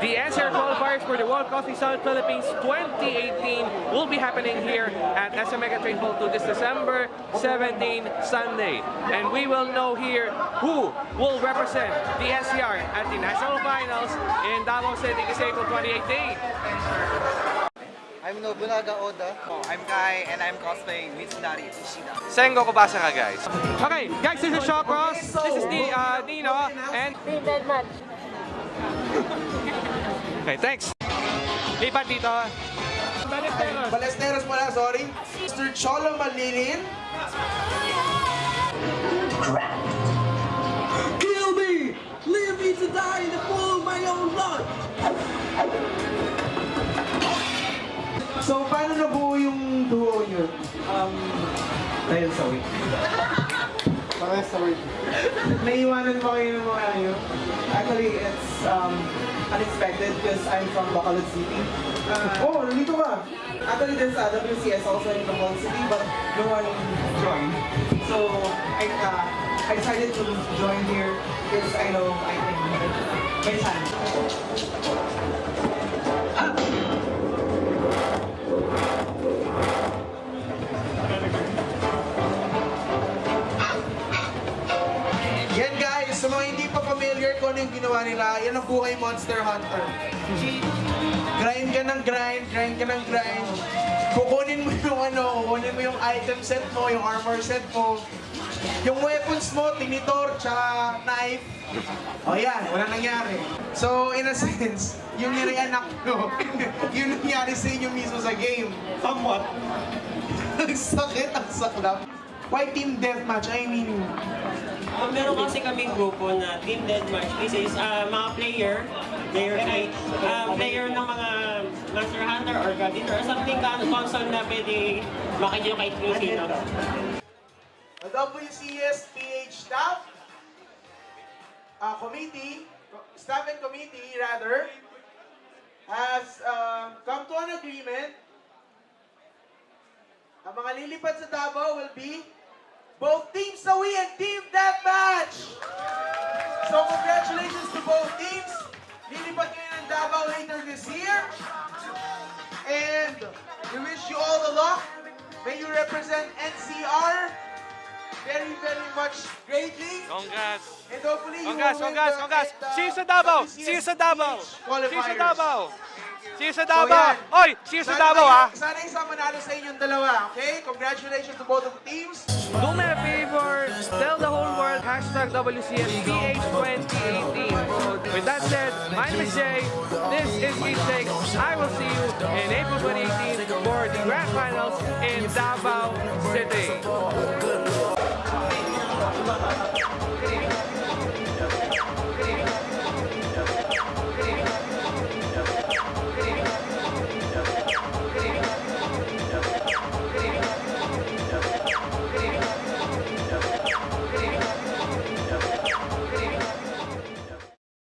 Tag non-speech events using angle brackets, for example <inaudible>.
The NCR qualifiers for the World Coffee Summit Philippines 2018 will be happening here at SM Mega Train Hall 2 this December 17, Sunday. And we will know here who will represent the NCR at the National Finals in Davao City this April 2018. I'm Nobunaga Oda. Oh, I'm Kai and I'm cosplaying Mitsunari Ishida. Sengo Kobasa ka guys. Okay, guys, this is Shaw Cross. This is the uh, Dino and Team Deathmatch. <laughs> Okay, thanks. Lipat dito. Balesteros. Balesteros pala, sorry. Mr. Cholo Malilin. Kill me! Leave me to die in the pool of my own blood! So, paano nabuo yung duo nyo? Um, dahil sa week. Mga sorry. Naiwanan ba kayo ng mga ano? Um, unexpected because I'm from Bacolod City. Uh, Oh, nandito ka. actually, there's WCS also in Bacolod City, but no one joined. So, I, uh, I decided to join here because I know I can may chance. Kung ano yung ginawa nila, yan ang buhay Monster Hunter. Grind ka ng grind, grind ka ng grind. Kukunin mo yung ano, kukunin mo yung item set mo, yung armor set mo. Yung weapons mo, tinitor, tsaka knife. O yan, wala nangyari. So, in a sense, yung nire-anak ko, <laughs> yun nangyari sa inyo mismo sa game. Somewhat. <laughs> ang sakit, ang saklap. Why team deathmatch? I mean, Um, meron kasi kaming grupo na Team Deathmatch. This is uh, mga player, player kay, uh, player ng mga Monster Hunter or God Eater or something console na pwede makikita kahit kung sino. The WCS PH staff uh, committee, staff and committee rather, has uh, come to an agreement. Ang mga lilipad sa Davao will be both Team Sawi and Team Deathmatch! So congratulations to both teams. Lilipad kayo ng Davao later this year. And we wish you all the luck. May you represent NCR very, very much greatly. Congrats. And hopefully you Congrats, will win congrats, the- congrats. the See you sa Davao. See you sa Davao. See you sa. Davao. See you sa So, Davao. yan. Oy, see you sa Davao kayo- ah. Sana yung manalo sa inyong dalawa, okay? Congratulations to both of the teams. Do me a favor, tell the whole world hashtag WCSPH 2018. So with that said, my name is Jay. This is Keep Take. I will see you in April 2018 for the Grand Finals in Davao City.